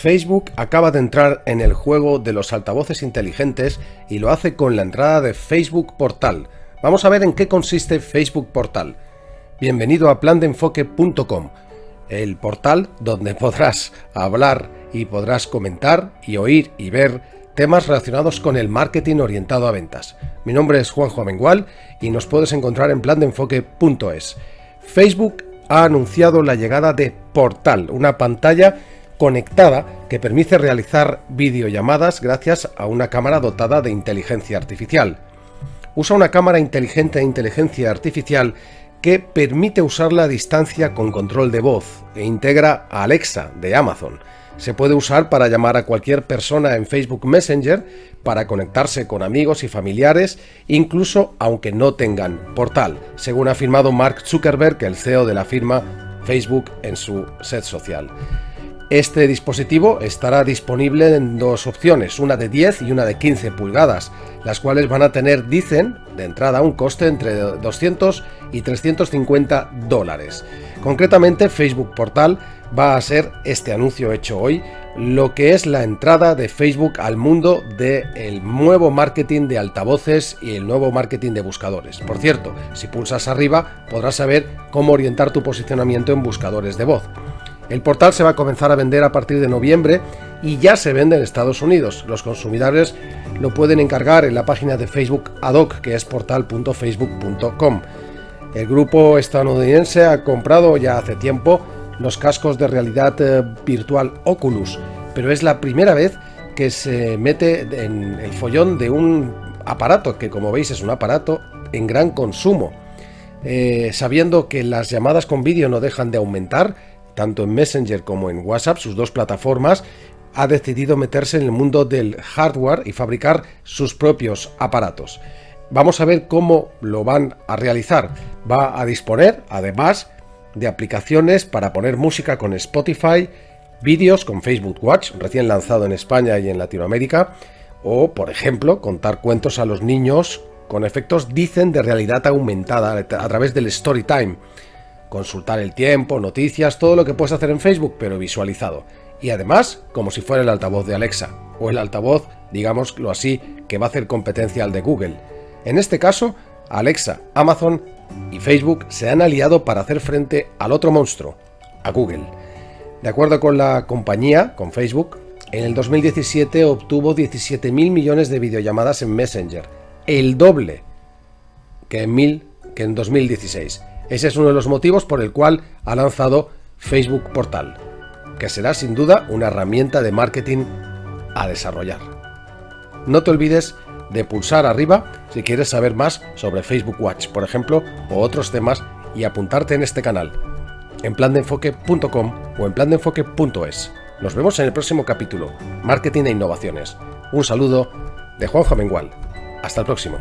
Facebook acaba de entrar en el juego de los altavoces inteligentes y lo hace con la entrada de Facebook Portal. Vamos a ver en qué consiste Facebook Portal. Bienvenido a plandeenfoque.com, el portal donde podrás hablar y podrás comentar y oír y ver temas relacionados con el marketing orientado a ventas. Mi nombre es Juanjo Amengual y nos puedes encontrar en plandeenfoque.es. Facebook ha anunciado la llegada de Portal, una pantalla conectada que permite realizar videollamadas gracias a una cámara dotada de inteligencia artificial. Usa una cámara inteligente de inteligencia artificial que permite usarla a distancia con control de voz e integra a Alexa de Amazon. Se puede usar para llamar a cualquier persona en Facebook Messenger, para conectarse con amigos y familiares, incluso aunque no tengan portal, según ha afirmado Mark Zuckerberg, el CEO de la firma Facebook en su set social. Este dispositivo estará disponible en dos opciones, una de 10 y una de 15 pulgadas, las cuales van a tener, dicen, de entrada un coste entre 200 y 350 dólares. Concretamente, Facebook Portal va a ser este anuncio hecho hoy, lo que es la entrada de Facebook al mundo del nuevo marketing de altavoces y el nuevo marketing de buscadores. Por cierto, si pulsas arriba podrás saber cómo orientar tu posicionamiento en buscadores de voz. El portal se va a comenzar a vender a partir de noviembre y ya se vende en Estados Unidos. Los consumidores lo pueden encargar en la página de Facebook ad hoc, que es portal.facebook.com. El grupo estadounidense ha comprado ya hace tiempo los cascos de realidad eh, virtual Oculus, pero es la primera vez que se mete en el follón de un aparato, que como veis es un aparato en gran consumo. Eh, sabiendo que las llamadas con vídeo no dejan de aumentar, tanto en Messenger como en WhatsApp, sus dos plataformas, ha decidido meterse en el mundo del hardware y fabricar sus propios aparatos. Vamos a ver cómo lo van a realizar. Va a disponer, además, de aplicaciones para poner música con Spotify, vídeos con Facebook Watch, recién lanzado en España y en Latinoamérica, o, por ejemplo, contar cuentos a los niños con efectos, dicen, de realidad aumentada a través del Storytime consultar el tiempo, noticias, todo lo que puedes hacer en Facebook, pero visualizado. Y además, como si fuera el altavoz de Alexa, o el altavoz, digámoslo así, que va a hacer competencia al de Google. En este caso, Alexa, Amazon y Facebook se han aliado para hacer frente al otro monstruo, a Google. De acuerdo con la compañía, con Facebook, en el 2017 obtuvo 17.000 millones de videollamadas en Messenger, el doble que en, mil, que en 2016. Ese es uno de los motivos por el cual ha lanzado Facebook Portal, que será sin duda una herramienta de marketing a desarrollar. No te olvides de pulsar arriba si quieres saber más sobre Facebook Watch, por ejemplo, o otros temas y apuntarte en este canal, en plandeenfoque.com o en plandeenfoque.es. Nos vemos en el próximo capítulo, Marketing e Innovaciones. Un saludo de Juan Mengual. Hasta el próximo.